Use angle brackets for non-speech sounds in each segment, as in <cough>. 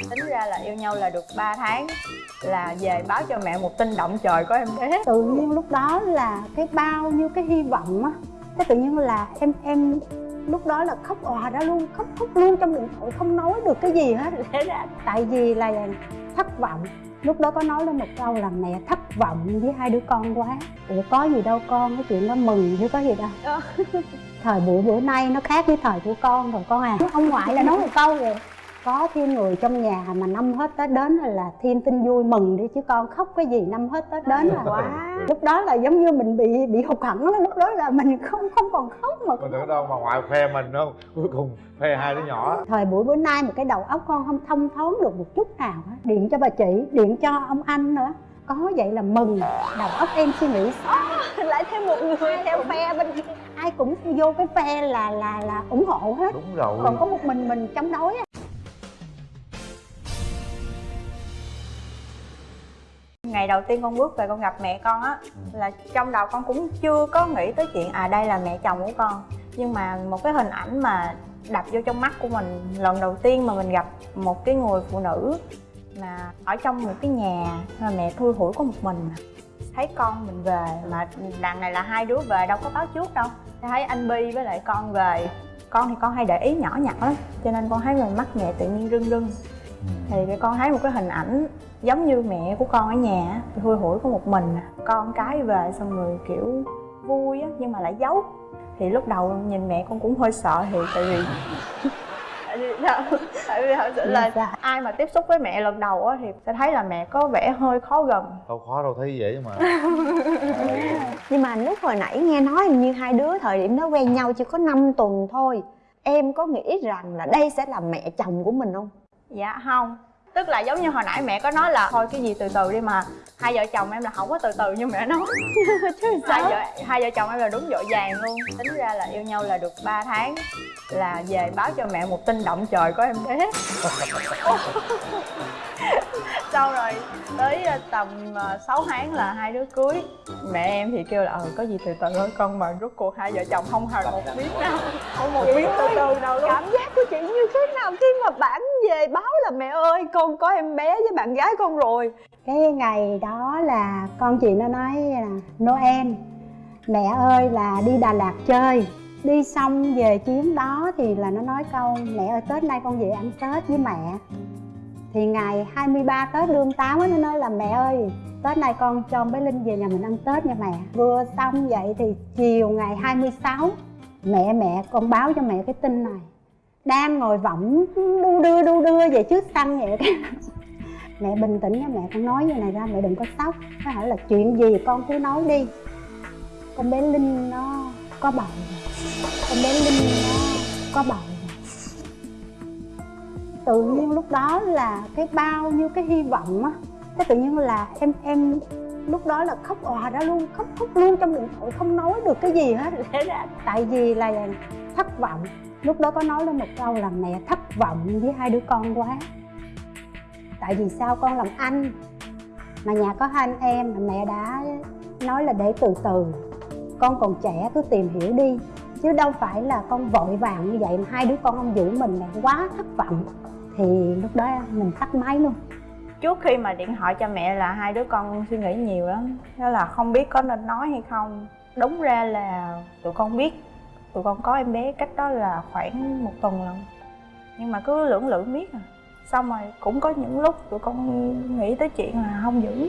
tính ra là yêu nhau là được 3 tháng là về báo cho mẹ một tin động trời có em bé. Tự nhiên lúc đó là cái bao nhiêu cái hy vọng á. Cái tự nhiên là em em lúc đó là khóc òa ra luôn khóc khóc luôn trong điện thoại không nói được cái gì hết. Lẽ ra tại vì là thất vọng. Lúc đó có nói lên một câu là mẹ thất vọng với hai đứa con quá. Ủa có gì đâu con cái chuyện đó mừng chứ có gì đâu. Ờ. thời buổi bữa nay nó khác với thời của con rồi con à. Ông ngoại là nói một câu rồi có thêm người trong nhà mà năm hết tết đến là, là thêm tin vui mừng đi chứ con khóc cái gì năm hết tết đến là quá. <laughs> Lúc đó là giống như mình bị bị hụt hẫng lúc đó là mình không không còn khóc mà Mình tưởng đâu mà ngoại khoe mình đâu Cuối cùng khoe hai đứa nhỏ. Thời buổi bữa nay mà cái đầu óc con không thông thoáng được một chút nào điện cho bà chị điện cho ông anh nữa. Có vậy là mừng đầu óc em suy nghĩ <laughs> lại thêm một người theo phe bên kia. Ai cũng vô cái phe là là là ủng hộ hết. Đúng rồi. Còn có một mình mình chống đối ngày đầu tiên con bước về con gặp mẹ con á là trong đầu con cũng chưa có nghĩ tới chuyện à đây là mẹ chồng của con. Nhưng mà một cái hình ảnh mà đập vô trong mắt của mình lần đầu tiên mà mình gặp một cái người phụ nữ mà ở trong một cái nhà mà mẹ thui hủi có một mình thấy con mình về mà đằng này là hai đứa về đâu có báo trước đâu. Thấy anh Bi với lại con về con thì con hay để ý nhỏ nhặt lắm cho nên con thấy mình mắt mẹ tự nhiên rưng rưng thì cái con thấy một cái hình ảnh giống như mẹ của con ở nhà á, thui hủi có một mình à. con cái về xong rồi kiểu vui á nhưng mà lại giấu thì lúc đầu nhìn mẹ con cũng hơi sợ thì tại vì tại <laughs> vì tại vì thật sự là Dạ. ai mà tiếp xúc với mẹ lần đầu á thì sẽ thấy là mẹ có vẻ hơi khó gần Đâu khó đâu thấy dễ mà <laughs> Nhưng mà lúc hồi nãy nghe nói hình như hai đứa thời điểm đó quen nhau chỉ có 5 tuần thôi Em có nghĩ rằng là đây sẽ là mẹ chồng của mình không? Dạ không. Tức là giống như hồi nãy mẹ có nói là thôi cái gì từ từ đi mà hai vợ chồng em là không có từ từ như mẹ nói. <laughs> Chứ hai vợ hai vợ chồng em là đúng vội vàng luôn. Tính ra là yêu nhau là được 3 tháng là về báo cho mẹ một tin động trời có em bé <laughs> sau rồi tới ờ, tầm 6 tháng là hai đứa cưới. Mẹ em thì kêu là ờ có gì từ từ thôi con mà rốt cuộc hai vợ chồng không hề một miếng nào không một miếng từ từ nào luôn. Cảm giác của chị như thế nào khi mà bạn về báo là mẹ ơi con có em bé với bạn gái con rồi. Cái ngày đó là con chị nó nói là Noel mẹ ơi là đi Đà Lạt chơi. Đi xong về chuyến đó thì là nó nói câu mẹ ơi Tết nay con về ăn Tết với mẹ thì ngày 23 Tết lương 8 á, nó nói là mẹ ơi Tết nay con cho bé Linh về nhà mình ăn Tết nha mẹ. Vừa xong vậy thì chiều ngày 26 Mẹ mẹ con báo cho mẹ cái tin này. Đang ngồi võng đu đưa đu đưa về trước sân vậy <laughs> mẹ bình tĩnh nha mẹ con nói như này ra mẹ đừng có sốc. Nó hỏi là chuyện gì con cứ nói đi. Con bé linh nó có bầu con bé linh nó có bầu tự nhiên lúc đó là cái bao nhiêu cái hy vọng á, cái tự nhiên là em em lúc đó là khóc òa ra luôn, khóc khóc luôn trong điện thoại, không nói được cái gì hết. Lẽ ra tại vì là thất vọng. Lúc đó có nói lên một câu là mẹ, thất vọng với hai đứa con quá. Tại vì sao con làm anh mà nhà có hai anh em mà mẹ đã nói là để từ từ. Con còn trẻ, cứ tìm hiểu đi. Chứ đâu phải là con vội vàng như vậy mà hai đứa con không giữ mình là quá thất vọng thì lúc đó mình tắt máy luôn. Trước khi mà điện thoại cho mẹ là hai đứa con suy nghĩ nhiều lắm. Đó là không biết có nên nói hay không. Đúng ra là tụi con biết. Tụi con có em bé cách đó là khoảng một tuần lần nhưng mà cứ lưỡng lự miết à. Xong rồi cũng có những lúc tụi con nghĩ tới chuyện là không giữ.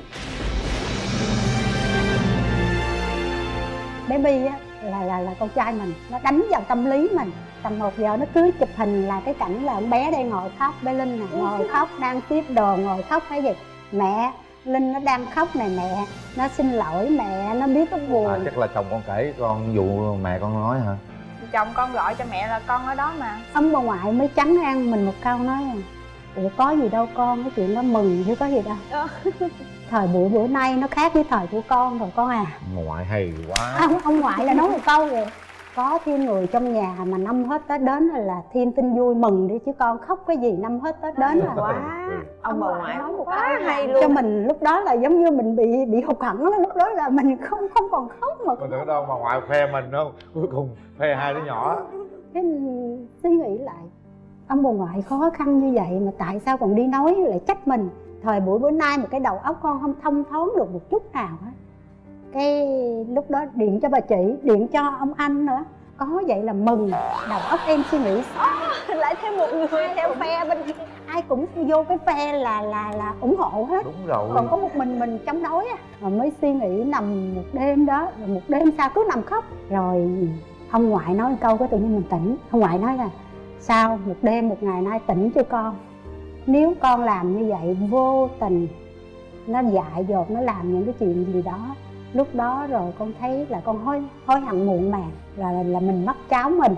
Bé Bi á là là là con trai mình. Nó đánh vào tâm lý mình tầm một giờ nó cứ chụp hình là cái cảnh là con bé đang ngồi khóc bé Linh nè ngồi khóc đang tiếp đồ ngồi khóc hay gì. Mẹ Linh nó đang khóc này mẹ nó xin lỗi mẹ nó biết nó buồn. À, Chắc là chồng con kể con vụ mẹ con nói hả? Chồng con gọi cho mẹ là con ở đó mà. Ông bà ngoại mới chắn ngang mình một câu nói à, ủa có gì đâu con cái chuyện đó mừng chứ có gì đâu. Ờ. <laughs> thời buổi bữa nay nó khác với thời của con rồi con à. Ngoại hay quá. Ông ông ngoại là nói một câu rồi có thêm người trong nhà mà năm hết tết đến là thêm tin vui mừng đi chứ con khóc cái gì năm hết tết đến là quá <laughs> Ông bà ngoại nói một quá hay luôn. cho mình lúc đó là giống như mình bị bị hụt hẫng đó. lúc đó là mình không không còn khóc mà Mình tưởng đâu mà ngoại khoe mình đâu Cuối cùng khoe hai đứa nhỏ cái suy nghĩ lại ông bà ngoại khó khăn như vậy mà tại sao còn đi nói lại trách mình thời buổi bữa nay mà cái đầu óc con không thông thoáng được một chút nào hết cái lúc đó điện cho bà chị điện cho ông anh nữa. Có vậy là mừng. Đầu óc em suy nghĩ <laughs> lại thêm một người theo phe bên kia. Ai cũng vô cái phe là là là ủng hộ hết. Đúng rồi. Còn có một mình mình chống đối á. Rồi mới suy nghĩ nằm một đêm đó rồi một đêm sau cứ nằm khóc. Rồi ông ngoại nói một câu cái tự nhiên mình tỉnh. Ông ngoại nói là sao một đêm một ngày nay tỉnh chưa con? Nếu con làm như vậy vô tình nó dại dột nó làm những cái chuyện gì đó lúc đó rồi con thấy là con hối hối hận muộn màng, là là mình mất cháu mình.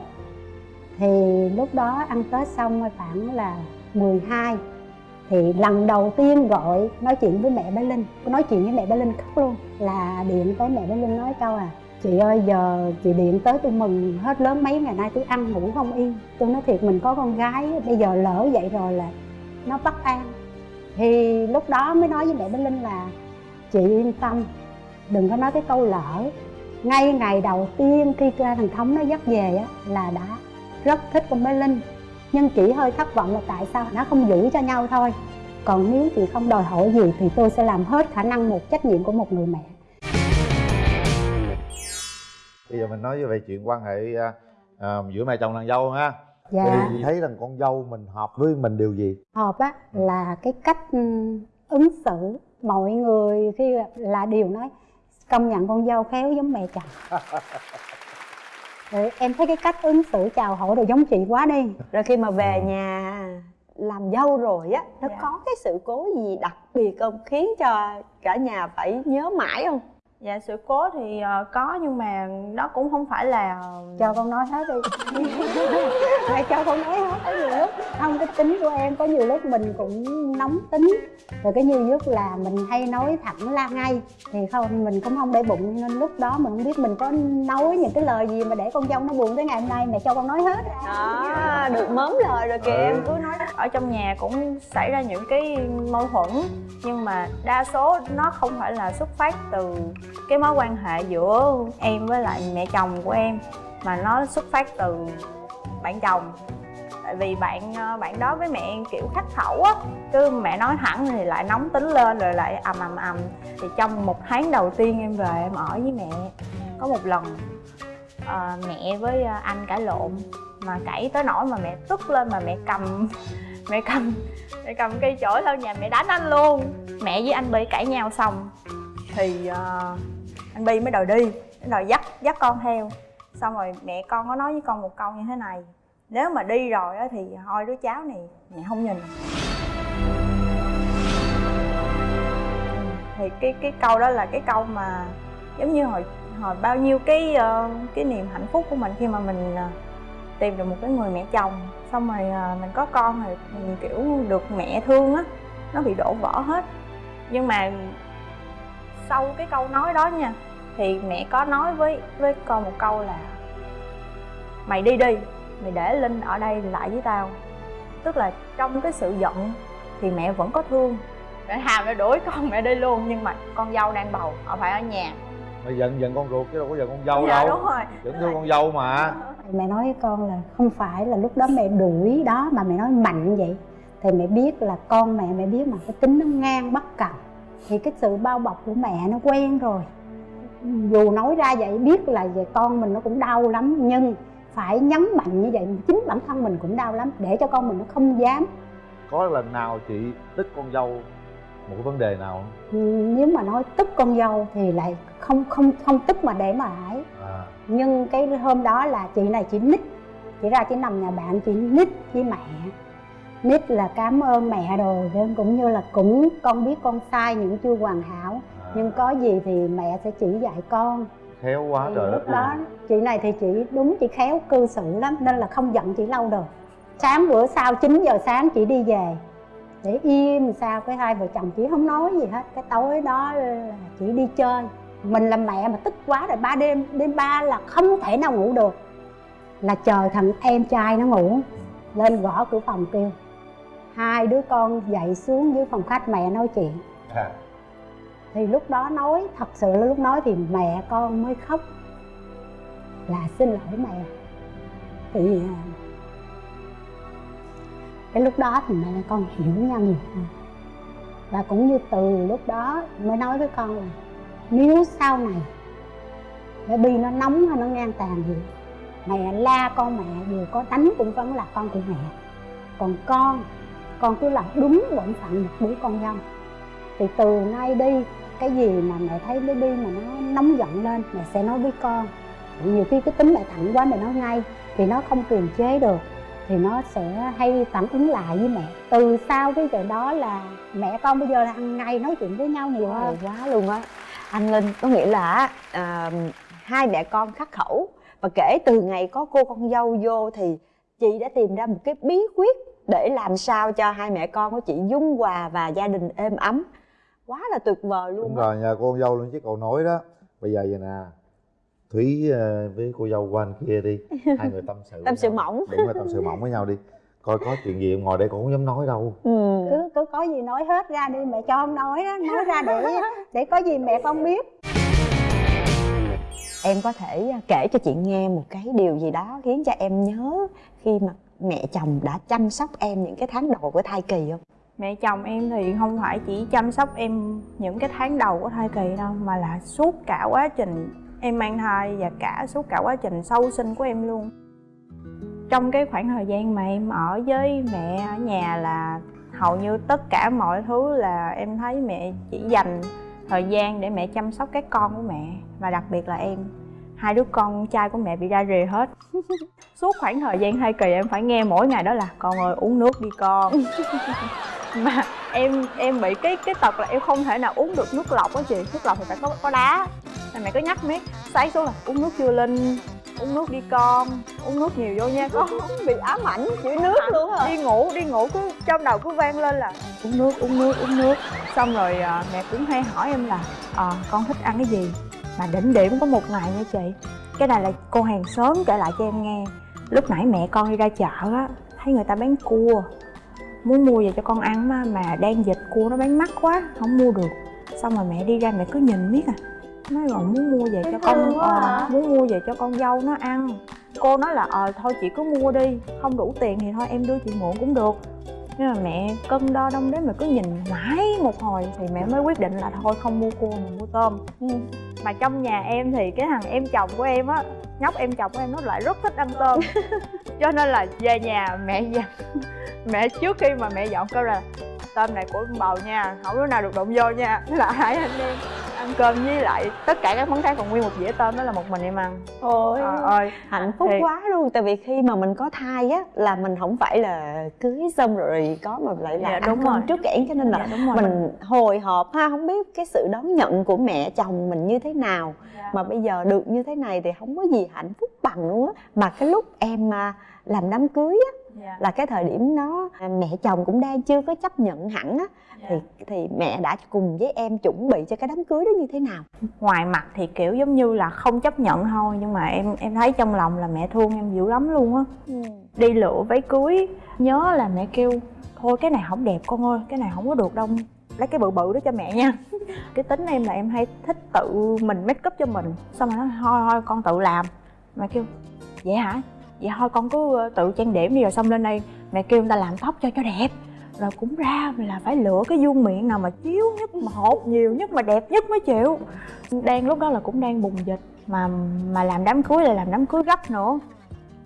Thì lúc đó ăn tết xong khoảng là 12 thì lần đầu tiên gọi nói chuyện với mẹ bé linh, nói chuyện với mẹ bé linh khóc luôn, là điện tới mẹ bé linh nói câu à chị ơi, giờ chị điện tới tôi mừng hết lớn mấy ngày nay, tôi ăn ngủ không yên, tôi nói thiệt mình có con gái, bây giờ lỡ vậy rồi là nó bất an. Thì lúc đó mới nói với mẹ bé linh là, chị yên tâm đừng có nói cái câu lỡ. Ngay ngày đầu tiên khi thằng thống nó dắt về á là đã rất thích con bé linh. Nhưng chỉ hơi thất vọng là tại sao nó không giữ cho nhau thôi. Còn nếu chị không đòi hỏi gì thì tôi sẽ làm hết khả năng một trách nhiệm của một người mẹ. Bây giờ mình nói về chuyện quan hệ à, à, giữa mẹ chồng nàng dâu ha. Dạ. Thì thấy rằng con dâu mình hợp với mình điều gì? Hợp á là cái cách ứng xử mọi người khi là đều nói công nhận con dâu khéo giống mẹ chồng. Rồi em thấy cái cách ứng xử chào hỏi đều giống chị quá đi. Rồi khi mà về nhà làm dâu rồi á nó Dạ. có cái sự cố gì đặc biệt không? Khiến cho cả nhà phải nhớ mãi không dạ sự cố thì ờ, có nhưng mà nó cũng không phải là cho con nói hết đi. <laughs> Mày cho con nói hết có nhiều lúc không cái tính của em có nhiều lúc mình cũng nóng tính. Rồi cái nhiều lúc là mình hay nói thẳng la ngay thì không mình cũng không để bụng nên lúc đó mình không biết mình có nói những cái lời gì mà để con dâu nó buồn tới ngày hôm nay mẹ cho con nói hết. Đó được mớm lời rồi kìa Ừ. em cứ nói. Ở trong nhà cũng xảy ra những cái mâu thuẫn nhưng mà đa số nó không phải là xuất phát từ cái mối quan hệ giữa em với lại mẹ chồng của em mà nó xuất phát từ bạn chồng. Tại vì bạn ờ, bạn đó với mẹ em kiểu khắc khẩu á cứ mẹ nói thẳng thì lại nóng tính lên rồi lại ầm ầm ầm. Thì trong một tháng đầu tiên em về em ở với mẹ có một lần ờ, mẹ với ờ, anh cãi lộn mà cãi tới nỗi mà mẹ tức lên mà mẹ cầm mẹ cầm mẹ cầm cây chổi lên nhà mẹ đánh anh luôn. Mẹ với anh bị cãi nhau xong thì uh, anh bi mới đòi đi. Đòi dắt dắt con theo. Xong rồi mẹ con có nói với con một câu như thế này. Nếu mà đi rồi á thì thôi đứa cháu này mẹ không nhìn. Thì cái cái câu đó là cái câu mà giống như hồi hồi bao nhiêu cái uh, cái niềm hạnh phúc của mình khi mà mình uh, tìm được một cái người mẹ chồng. Xong rồi uh, mình có con rồi mình kiểu được mẹ thương á nó bị đổ vỡ hết. Nhưng mà sau cái câu nói đó nha. Thì mẹ có nói với với con một câu là mày đi đi mày để linh ở đây lại với tao. Tức là trong cái sự giận thì mẹ vẫn có thương. Mẹ hàm mẹ đuổi con mẹ đi luôn nhưng mà con dâu đang bầu họ phải ở nhà. Mà giận giận con ruột chứ đâu có giận con dâu dạ đâu. đúng rồi. Vẫn thương con dâu mà. Mẹ nói với con là không phải là lúc đó mẹ đuổi đó mà mẹ nói mạnh vậy. Thì mẹ biết là con mẹ mẹ biết mà cái tính nó ngang bất cần thì cái sự bao bọc của mẹ nó quen rồi. Dù nói ra vậy biết là về con mình nó cũng đau lắm nhưng phải nhấn mạnh như vậy. Chính bản thân mình cũng đau lắm để cho con mình nó không dám. Có lần nào chị tức con dâu một cái vấn đề nào không? Ừ, nếu mà nói tức con dâu thì lại không không không tức mà để mà ấy. À. Nhưng cái hôm đó là chị này chị nít chị ra chị nằm nhà bạn chị nít với mẹ nít là cảm ơn mẹ rồi nên cũng như là cũng con biết con sai những chưa hoàn hảo. À. nhưng có gì thì mẹ sẽ chỉ dạy con. Khéo quá thì trời lúc đó chị này thì chị đúng chị khéo cư xử lắm nên là không giận chị lâu được. Sáng bữa sau 9 giờ sáng chị đi về. Để im sao cái hai vợ chồng chị không nói gì hết. Cái tối đó là chị đi chơi. Mình là mẹ mà tức quá rồi ba đêm đêm ba là không thể nào ngủ được. Là chờ thằng em trai nó ngủ lên gõ cửa phòng kêu hai đứa con dậy xuống dưới phòng khách mẹ nói chuyện. À. thì lúc đó nói thật sự là lúc nói thì mẹ con mới khóc. Là xin lỗi mẹ. Thì à, cái lúc đó thì mẹ con hiểu nhau nhiều hơn. Và cũng như từ lúc đó mới nói với con là nếu sau này cái bi nó nóng hay nó ngang tàn gì mẹ la con mẹ dù có đánh cũng vẫn là con của mẹ. Còn con con cứ làm đúng bổn phận một đứa con dâu thì từ nay đi cái gì mà mẹ thấy bé bi mà nó nóng giận lên mẹ sẽ nói với con. Nhiều khi cái tính mẹ thẳng quá mẹ nói ngay thì nó không kiềm chế được thì nó sẽ hay phản ứng lại với mẹ. Từ sau cái giờ đó là mẹ con bây giờ là hàng ngày nói chuyện với nhau nhiều hơn. quá luôn á. Anh linh có nghĩa là à, hai mẹ con khắc khẩu và kể từ ngày có cô con dâu vô thì chị đã tìm ra một cái bí quyết để làm sao cho hai mẹ con của chị dung hòa và gia đình êm ấm quá là tuyệt vời luôn đúng á. rồi cô con dâu luôn chứ cậu nói đó bây giờ vậy nè thúy ờ, với cô dâu qua anh kia đi <laughs> hai người tâm sự Tâm sự nhau. mỏng. đúng rồi tâm sự mỏng với nhau đi coi có chuyện gì ngồi đây cũng không dám nói đâu ừ. cứ cứ có gì nói hết ra đi mẹ cho không nói đó nói ra để <laughs> để có gì mẹ con biết em có thể à, kể cho chị nghe một cái điều gì đó khiến cho em nhớ khi mà mẹ chồng đã chăm sóc em những cái tháng đầu của thai kỳ không? Mẹ chồng em thì không phải chỉ chăm sóc em những cái tháng đầu của thai kỳ đâu, mà là suốt cả quá trình em mang thai và cả suốt cả quá trình sau sinh của em luôn. Trong cái khoảng thời gian mà em ở với mẹ ở nhà là hầu như tất cả mọi thứ là em thấy mẹ chỉ dành thời gian để mẹ chăm sóc các con của mẹ, và đặc biệt là em hai đứa con trai của mẹ bị ra rìa hết. <laughs> Suốt khoảng thời gian thai kỳ em phải nghe mỗi ngày đó là con ơi uống nước đi con. <laughs> Mà em em bị cái cái tật là em không thể nào uống được nước lọc á chị. Nước lọc thì phải có có đá. Nên mẹ cứ nhắc miết sáng xuống là uống nước chưa linh? Uống nước đi con. Uống nước nhiều vô nha. Con <laughs> bị ám ảnh chữ nước luôn hả đi ngủ đi ngủ cứ trong đầu cứ vang lên là uống nước uống nước uống nước. Xong rồi à, mẹ cũng hay hỏi em là à, con thích ăn cái gì mà đỉnh điểm có một ngày nha chị. Cái này là cô hàng xóm kể lại cho em nghe. Lúc nãy mẹ con đi ra chợ á thấy người ta bán cua. Muốn mua về cho con ăn mà, mà đang dịch cua nó bán mắc quá không mua được. Xong rồi mẹ đi ra mẹ cứ nhìn miết à. Nói rồi muốn mua về cho con ờ, à. muốn mua về cho con dâu nó ăn. Cô nói là ờ thôi chị cứ mua đi không đủ tiền thì thôi em đưa chị mượn cũng được nhưng mà mẹ cân đo đong đếm mà cứ nhìn mãi một hồi thì mẹ mới quyết định là thôi không mua cua mà mua tôm. Mà trong nhà em thì cái thằng em chồng của em á nhóc em chồng của em nó lại rất thích ăn tôm. <laughs> Cho nên là về nhà mẹ dặn mẹ trước khi mà mẹ dọn cơm ra tôm này của bầu nha không đứa nào được đụng vô nha. Thế là hai anh em ăn cơm với lại tất cả các món khác còn nguyên một dĩa tôm đó là một mình em ăn. Ôi trời ơi. hạnh phúc Thiệt. quá luôn. Tại vì khi mà mình có thai á là mình không phải là cưới xong rồi có mà lại là Dạ, ăn đúng cơm rồi. trước kẽn cho nên là dạ, đúng rồi. mình hồi hộp ha. Không biết cái sự đón nhận của mẹ chồng mình như thế nào. Dạ. mà bây giờ được như thế này thì không có gì hạnh phúc bằng luôn á. Mà cái lúc em à, làm đám cưới á dạ, là cái thời điểm à, mẹ chồng cũng đang chưa có chấp nhận hẳn á. Dạ. thì thì mẹ đã cùng với em chuẩn bị cho cái đám cưới đó như thế nào? Ngoài mặt thì kiểu giống như là không chấp nhận thôi nhưng mà em em thấy trong lòng là mẹ thương em dữ lắm luôn á. Đi lựa váy cưới nhớ là mẹ kêu thôi cái này không đẹp con ơi cái này không có được đâu lấy cái bự bự đó cho mẹ nha. <laughs> Cái tính em là em hay thích tự mình make up cho mình xong rồi nói thôi thôi con tự làm. Mẹ kêu vậy hả vậy thôi, con cứ ờ, tự trang điểm đi rồi xong lên đây. Mẹ kêu người ta làm tóc cho cho đẹp. Rồi cũng ra là phải lựa cái vuông miệng nào mà chiếu nhất, mà hột nhiều nhất, mà đẹp nhất mới chịu. Đang lúc đó là cũng đang bùng dịch, mà mà làm đám cưới là làm đám cưới gấp nữa.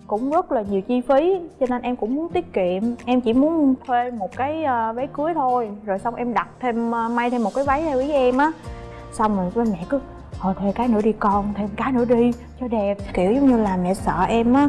Cũng rất là nhiều chi phí, cho nên em cũng muốn tiết kiệm. Em chỉ muốn thuê một cái ờ, váy cưới thôi. Rồi xong em đặt thêm ờ, may thêm một cái váy theo ý em á. Xong rồi bên mẹ cứ, thôi, thuê cái nữa đi con thêm cái nữa đi, cho đẹp. Kiểu giống như là mẹ sợ em á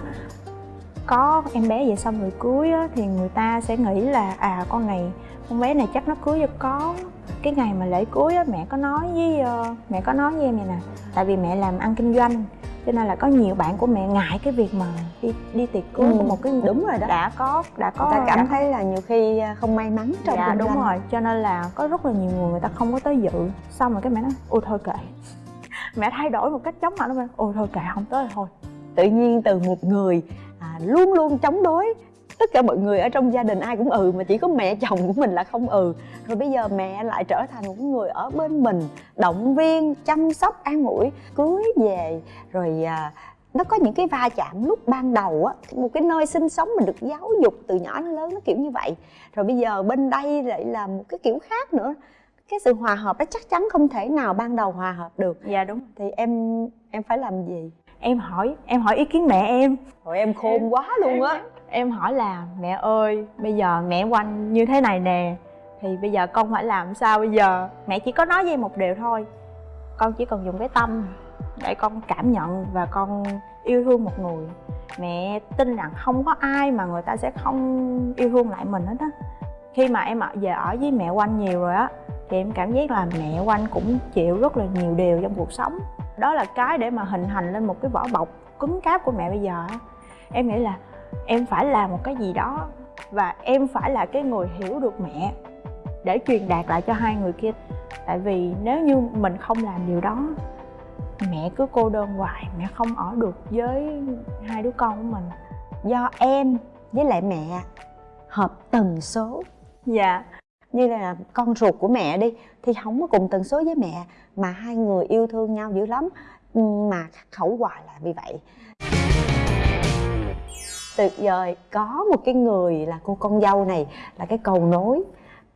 có em bé vậy xong rồi cưới á thì người ta sẽ nghĩ là à con này con bé này chắc nó cưới cho có cái ngày mà lễ cưới á mẹ có nói với ờ, mẹ có nói với em vậy nè. Tại vì mẹ làm ăn kinh doanh cho nên là có nhiều bạn của mẹ ngại cái việc mà đi đi tiệc cưới Ừ, của một cái người đúng rồi đó. đã có đã có người ta cảm đã thấy là nhiều khi à, không may mắn trong dạ đúng doanh. rồi cho nên là có rất là nhiều người người ta không có tới dự. Xong rồi cái mẹ nói ôi thôi kệ. <laughs> Mẹ thay đổi một cách chóng mặt nó ôi thôi kệ không tới thôi. Tự nhiên từ một người à, luôn luôn chống đối. Tất cả mọi người ở trong gia đình ai cũng ừ mà chỉ có mẹ chồng của mình là không ừ. Rồi bây giờ mẹ lại trở thành một người ở bên mình động viên chăm sóc an ủi cưới về. Rồi à, nó có những cái va chạm lúc ban đầu á một cái nơi sinh sống mình được giáo dục từ nhỏ đến lớn nó kiểu như vậy. Rồi bây giờ bên đây lại là một cái kiểu khác nữa. Cái sự hòa hợp đó chắc chắn không thể nào ban đầu hòa hợp được. Dạ đúng thì em em phải làm gì em hỏi em hỏi ý kiến mẹ em. Rồi em khôn quá luôn á. Em hỏi là mẹ ơi bây giờ mẹ quanh như thế này nè thì bây giờ con phải làm sao bây giờ? Mẹ chỉ có nói với em một điều thôi. Con chỉ cần dùng cái tâm để con cảm nhận và con yêu thương một người. Mẹ tin rằng không có ai mà người ta sẽ không yêu thương lại mình hết á. Khi mà em ở về ở với mẹ quanh nhiều rồi á thì em cảm giác là mẹ quanh cũng chịu rất là nhiều điều trong cuộc sống đó là cái để mà hình thành lên một cái vỏ bọc cứng cáp của mẹ bây giờ em nghĩ là em phải làm một cái gì đó và em phải là cái người hiểu được mẹ để truyền đạt lại cho hai người kia. Tại vì nếu như mình không làm điều đó, mẹ cứ cô đơn hoài, mẹ không ở được với hai đứa con của mình. Do em với lại mẹ hợp tần số. Dạ như là con ruột của mẹ đi thì không có cùng tần số với mẹ mà hai người yêu thương nhau dữ lắm. Mà khắc khẩu hoài là vì vậy. Tuyệt vời có một cái người là cô con dâu này là cái cầu nối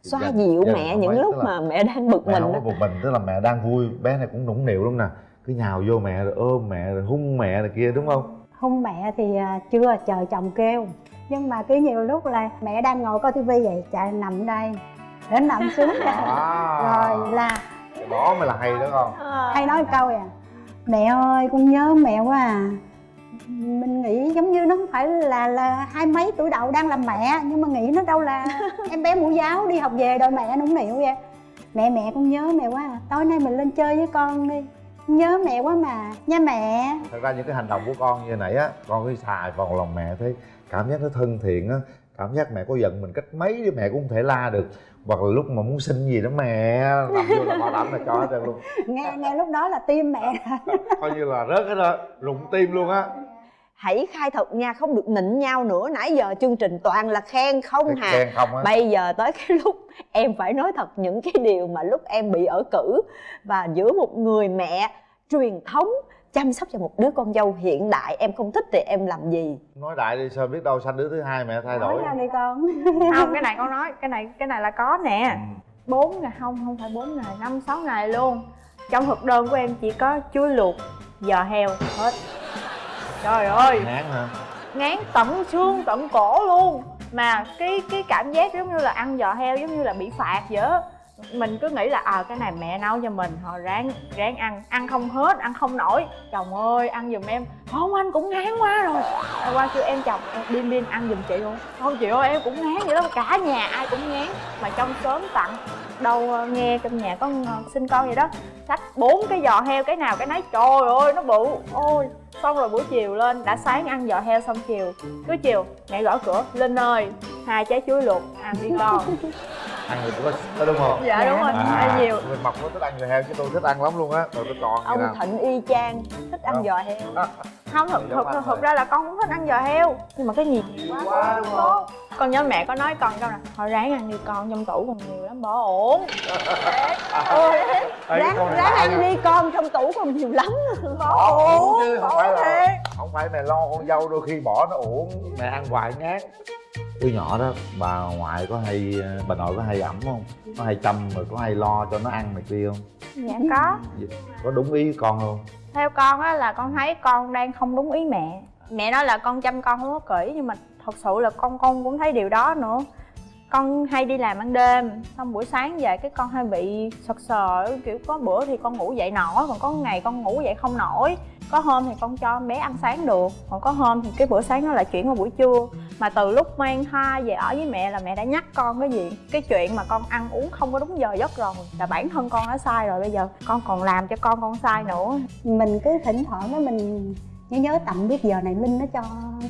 xoa Dạ, dịu dạ, mẹ những lúc mà mẹ đang bực mẹ mình không một mình tức là mẹ đang vui bé này cũng nũng nịu lắm nè. Cứ nhào vô mẹ rồi ôm mẹ rồi hung mẹ này kia đúng không? Hôn mẹ thì à, chưa chờ chồng kêu. Nhưng mà cứ nhiều lúc là mẹ đang ngồi coi tivi vậy chạy nằm đây đến nằm xuống à, rồi là đó mới là hay đó con. Hay nói một câu à. Mẹ ơi con nhớ mẹ quá à. Mình nghĩ giống như nó không phải là là hai mấy tuổi đầu đang làm mẹ nhưng mà nghĩ nó đâu là <laughs> em bé mẫu giáo đi học về đôi mẹ nũng nịu vậy. Mẹ mẹ con nhớ mẹ quá à. Tối nay mình lên chơi với con đi. Nhớ mẹ quá mà. Nha mẹ. Thật ra những cái hành động của con như nãy á con cứ xài vào lòng mẹ thấy cảm giác nó thân thiện á cảm giác mẹ có giận mình cách mấy thì mẹ cũng không thể la được. Hoặc là lúc mà muốn xin gì đó mẹ làm vô là bảo đảm là cho hết trơn luôn. <laughs> Nghe nghe lúc đó là tim mẹ <laughs> coi như là rớt hết đó rụng tim luôn á. Hãy khai thật nha không được nịnh nhau nữa. Nãy giờ chương trình toàn là khen không hà. khen không á. Bây giờ tới cái <laughs> lúc em phải nói thật những cái điều mà lúc em bị ở cử. Và giữa một người mẹ truyền thống chăm sóc cho một đứa con dâu hiện đại em không thích thì em làm gì? Nói đại đi sao biết đâu sanh đứa thứ hai mẹ thay nói đổi? ra đi con. <laughs> Không cái này con nói cái này cái này là có nè. Ừ. bốn ngày không không phải bốn ngày năm sáu ngày luôn. Trong thực đơn của em chỉ có chuối luộc giò heo hết. Trời ơi. Ngán hả? Ngán tận xương tận cổ luôn. Mà cái cái cảm giác giống như là ăn giò heo giống như là bị phạt vậy á mình cứ nghĩ là à cái này mẹ nấu cho mình, họ ráng ráng ăn. Ăn không hết, ăn không nổi. Chồng ơi, ăn giùm em. Không, anh cũng ngán quá rồi. Hôm qua kêu em chồng ờ, "Em điên điên ăn giùm chị luôn. Không, chị ơi, em cũng ngán vậy đó, cả nhà ai cũng ngán. Mà trong sớm tặng, đâu nghe trong nhà có sinh con vậy đó, xách bốn cái giò heo cái nào cái nấy. Trời ơi, nó bự. Ôi, xong rồi buổi chiều lên, đã sáng ăn giò heo xong chiều, cứ chiều, mẹ gõ cửa, linh ơi, hai trái chuối luộc, ăn đi con. <laughs> ăn thì cũng có đúng không? Dạ đúng rồi. Ăn nhiều. Người mập có thích ăn giò heo chứ tôi thích ăn lắm luôn á. Rồi tôi còn ông nè thịnh y chang thích ăn giò heo. Không thực thực, thực, thực ra là con cũng thích ăn giò heo nhưng mà cái gì quá, quá đúng không? Con nhớ mẹ có nói con câu này thôi ráng ăn đi con trong tủ còn nhiều lắm bỏ ổn. <laughs> Cái ráng ráng ăn đi con trong tủ còn nhiều lắm. <laughs> Bỏ ổn chứ không phải là không phải mẹ lo con dâu đôi khi bỏ nó uổng mẹ ăn hoài ngán từ nhỏ đó bà ngoại có hay bà nội có hay ẩm không? Có hay chăm rồi có hay lo cho nó ăn này kia không? Dạ có. Có đúng ý con không? Theo con á là con thấy con đang không đúng ý mẹ. Mẹ nói là con chăm con không có kỹ nhưng mà thật sự là con con cũng thấy điều đó nữa con hay đi làm ban đêm xong buổi sáng về cái con hay bị sật sờ kiểu có bữa thì con ngủ dậy nổi còn có ngày con ngủ dậy không nổi. Có hôm thì con cho bé ăn sáng được còn có hôm thì cái bữa sáng nó lại chuyển qua buổi trưa. Mà từ lúc mang thai về ở với mẹ là mẹ đã nhắc con cái gì? Cái chuyện mà con ăn uống không có đúng giờ giấc rồi là bản thân con đã sai rồi bây giờ con còn làm cho con con sai nữa. Mình cứ thỉnh thoảng đó mình nhớ nhớ tầm biết giờ này linh nó cho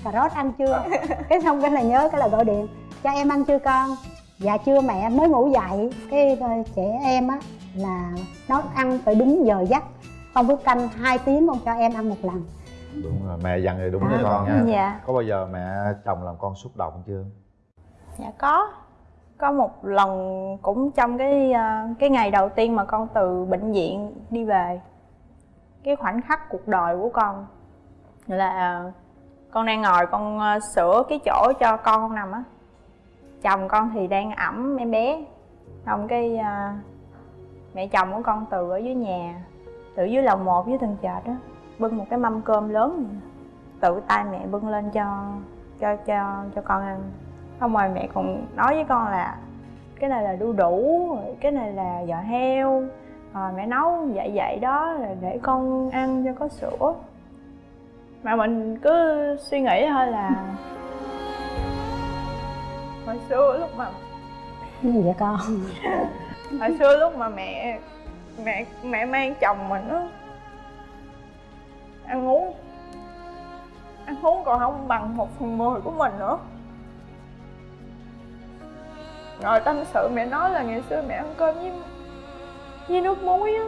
cà rốt ăn chưa? <laughs> Cái xong cái là nhớ cái là gọi điện cho em ăn chưa con? Dạ chưa mẹ mới ngủ dậy. Cái ờ, trẻ em á là nó ăn phải đúng giờ giấc. Không bữa canh hai tiếng con cho em ăn một lần. Đúng rồi mẹ dặn thì đúng À, với con nha. dạ. Có bao giờ mẹ chồng làm con xúc động chưa? Dạ có. Có một lần cũng trong cái ờ, cái ngày đầu tiên mà con từ bệnh viện đi về cái khoảnh khắc cuộc đời của con là con đang ngồi con ờ, sửa cái chỗ cho con con nằm á chồng con thì đang ẵm em bé. Xong cái uh, mẹ chồng của con từ ở dưới nhà từ dưới lầu một dưới tầng trệt á bưng một cái mâm cơm lớn này. tự tay mẹ bưng lên cho cho cho cho con ăn. Xong rồi mẹ còn nói với con là cái này là đu đủ cái này là giò heo rồi mẹ nấu vậy vậy đó là để con ăn cho có sữa. Mà mình cứ suy nghĩ thôi là hồi xưa lúc mà vậy con? <laughs> Hồi xưa lúc mà mẹ mẹ mẹ mang chồng mình á ăn uống ăn uống còn không bằng một phần mười của mình nữa. Rồi tâm sự mẹ nói là ngày xưa mẹ ăn cơm với với nước muối á.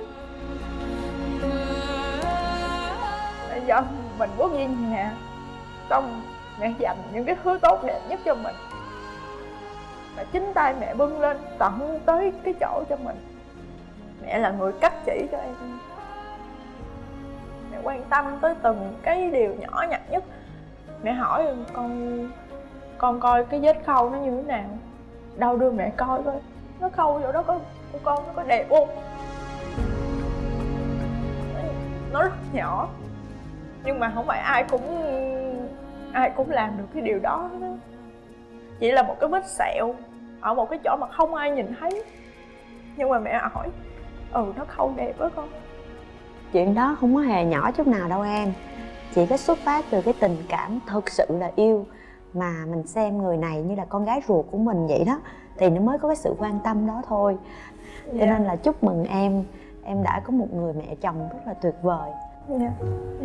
Bây giờ mình bước về nhà xong mẹ dành những cái thứ tốt đẹp nhất cho mình và chính tay mẹ bưng lên, tận tới cái chỗ cho mình. Mẹ là người cắt chỉ cho em. Mẹ quan tâm tới từng cái điều nhỏ nhặt nhất. Mẹ hỏi con con coi cái vết khâu nó như thế nào? Đâu đưa mẹ coi coi. Nó khâu chỗ đó có của con nó có đẹp không? Nó rất nhỏ. Nhưng mà không phải ai cũng ai cũng làm được cái điều đó đó. Chỉ là một cái vết sẹo ở một cái chỗ mà không ai nhìn thấy. Nhưng mà mẹ hỏi ừ nó khâu đẹp quá con. Chuyện đó không có hề nhỏ chút nào đâu em. Chỉ có xuất phát từ cái tình cảm thực sự là yêu mà mình xem người này như là con gái ruột của mình vậy đó thì nó mới có cái sự quan tâm đó thôi. Cho Dạ. nên là chúc mừng em. Em đã có một người mẹ chồng rất là tuyệt vời. Dạ.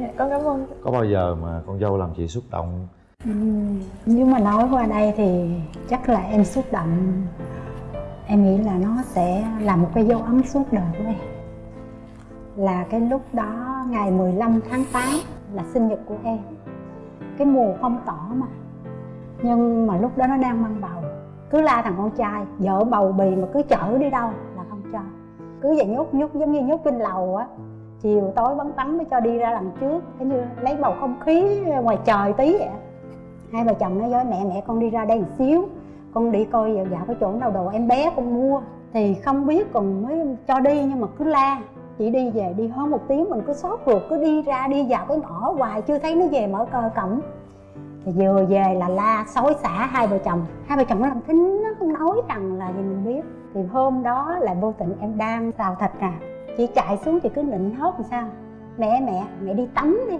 Dạ con cảm ơn. Có bao giờ mà con dâu làm chị xúc động Ừm, nếu mà nói qua đây thì chắc là em xúc động. Em nghĩ là nó sẽ là một cái dấu ấn suốt đời của em. Là cái lúc đó ngày 15 tháng 8 là sinh nhật của em. Cái mùa phong tỏ mà. Nhưng mà lúc đó nó đang mang bầu. Cứ la thằng con trai vợ bầu bì mà cứ chở đi đâu? Là không cho. Cứ vậy nhốt nhốt giống như nhốt trên lầu á. Chiều tối bắn vắng mới cho đi ra đằng trước. Cái như lấy bầu không khí ngoài trời tí vậy hai vợ chồng nói với mẹ mẹ, con đi ra đây một xíu. Con đi coi dạo dạo cái chỗ nào đồ em bé con mua. Thì không biết còn mới cho đi nhưng mà cứ la chị đi về đi hơn một tiếng mình cứ sốt ruột, cứ đi ra đi vào cái ngõ hoài, chưa thấy nó về mở cờ cổng. Thì vừa về là la xối xả hai vợ chồng. Hai vợ chồng nó làm thính, nó không nói rằng là gì mình biết. Thì hôm đó là vô tình em đang xào thịt nè chị chạy xuống chị cứ nịnh hót làm sao? Mẹ mẹ mẹ đi tắm đi,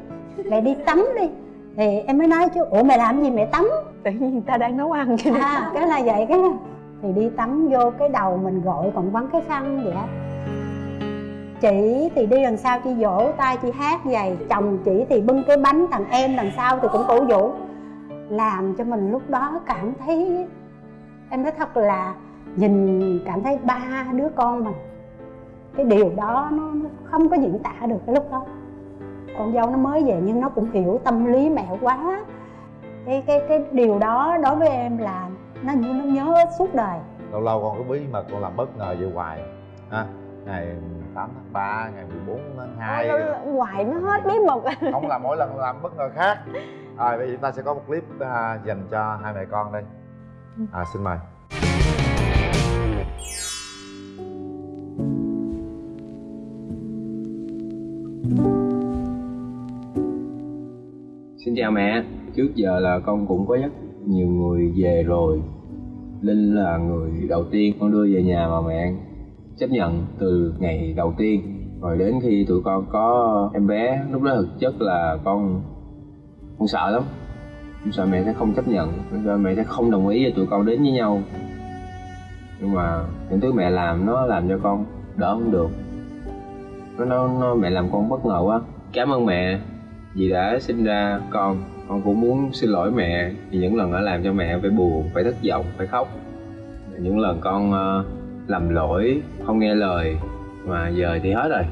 mẹ đi tắm đi thì em mới nói chứ ủa mẹ làm gì mẹ tắm? Tự nhiên ta đang nấu ăn cho à cái là vậy cái. Thì đi tắm vô cái đầu mình gội còn vắng cái khăn vậy. Á chị thì đi đằng sau chị vỗ tay chị hát vậy chồng chị thì bưng cái bánh thằng em đằng sau thì cũng cổ vũ. Làm cho mình lúc đó cảm thấy em nói thật là nhìn cảm thấy ba đứa con mình cái điều đó nó, nó không có diễn tả được cái lúc đó con dâu nó mới về nhưng nó cũng hiểu tâm lý mẹ quá. Cái cái cái điều đó đối với em là nó như nó nhớ suốt đời. Lâu lâu con có bí mật con làm bất ngờ vậy hoài. Ha ngày 8 tháng 3, ngày 14 tháng 2 ngoài nó hết bí mật. <laughs> Không là mỗi lần làm bất ngờ khác. Rồi bây giờ chúng ta sẽ có một clip à, dành cho hai mẹ con đây. À, xin mời Xin chào mẹ, trước giờ là con cũng có rất nhiều người về rồi. Linh là người đầu tiên con đưa về nhà mà mẹ chấp nhận từ ngày đầu tiên. Rồi đến khi tụi con có em bé, lúc đó thực chất là con con sợ lắm. Con sợ mẹ sẽ không chấp nhận, con sợ mẹ sẽ không đồng ý cho tụi con đến với nhau. Nhưng mà những thứ mẹ làm nó làm cho con đỡ không được. Nó, nó, nó mẹ làm con bất ngờ quá. Cảm ơn mẹ vì đã sinh ra con. Con cũng muốn xin lỗi mẹ, vì những lần đã làm cho mẹ phải buồn, phải thất vọng, phải khóc. Những lần con ờ, làm lỗi, không nghe lời, mà giờ thì hết rồi.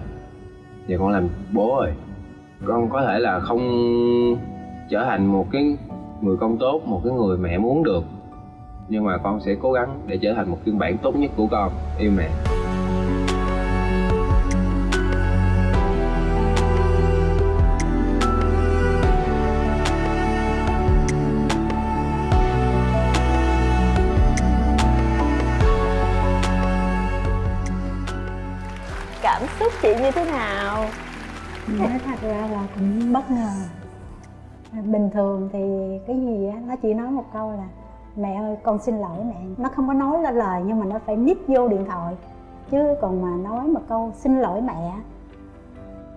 Giờ con làm bố rồi. Con có thể là không trở thành một cái người con tốt, một cái người mẹ muốn được, nhưng mà con sẽ cố gắng để trở thành một phiên bản tốt nhất của con. Yêu mẹ. Nói thật ra là cũng bất ngờ. Bình thường thì cái gì á nó chỉ nói một câu là mẹ ơi con xin lỗi mẹ. Nó không có nói lên lời nhưng mà nó phải nít vô điện thoại. Chứ còn mà nói một câu xin lỗi mẹ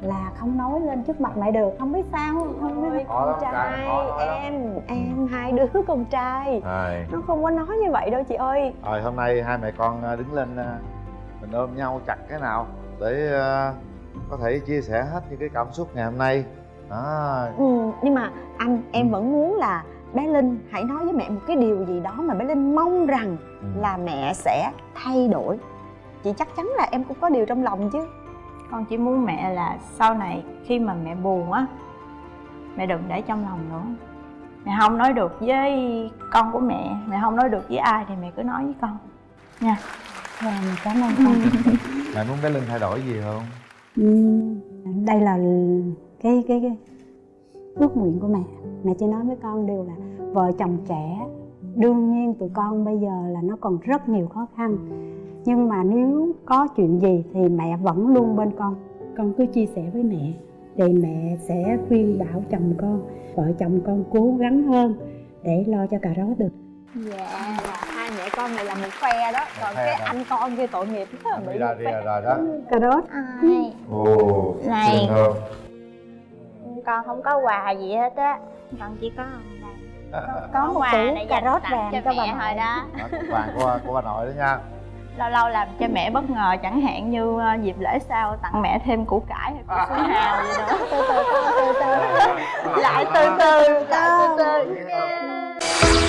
là không nói lên trước mặt mẹ được. Không biết sao không biết Ôi, con trai, em em hai đứa con trai. Rồi nó không có nói như vậy đâu chị ơi. Rồi hôm nay hai mẹ con à, đứng lên à, mình ôm nhau chặt cái nào để à, có thể chia sẻ hết những cái cảm xúc ngày hôm nay. Đó. Ừ, nhưng mà anh em Ừ. vẫn muốn là bé linh hãy nói với mẹ một cái điều gì đó mà bé linh mong rằng Ừ. là mẹ sẽ thay đổi. Chị chắc chắn là em cũng có điều trong lòng chứ. Con chỉ muốn mẹ là sau này khi mà mẹ buồn á mẹ đừng để trong lòng nữa. Mẹ không nói được với con của mẹ mẹ không nói được với ai thì mẹ cứ nói với con. Nha. Rồi, mình cảm ơn con. <laughs> Mẹ muốn bé linh thay đổi gì không Ừm, đây là cái cái cái ước nguyện của mẹ. Mẹ chỉ nói với con đều là vợ chồng trẻ đương nhiên tụi con bây giờ là nó còn rất nhiều khó khăn. Nhưng mà nếu có chuyện gì thì mẹ vẫn luôn bên con. Con cứ chia sẻ với mẹ thì mẹ sẽ khuyên bảo chồng con vợ chồng con cố gắng hơn để lo cho cà rốt được. Dạ. hai mẹ con này là một phe đó. Còn phe cái hả? anh con kia tội nghiệp ra đi phe. ra rồi đó. Cà rốt ai ồ Này. con không có quà gì hết á. Con chỉ có đây có một quà tủ để cà dành rốt vàng cho cho bà mẹ nội. thôi đó. Vàng của của bà nội đó nha. Lâu lâu làm cho mẹ bất ngờ chẳng hạn như ờ, dịp lễ sau tặng mẹ thêm củ cải hay củ xuân hào gì đó. Từ từ con từ từ lại từ từ từ từ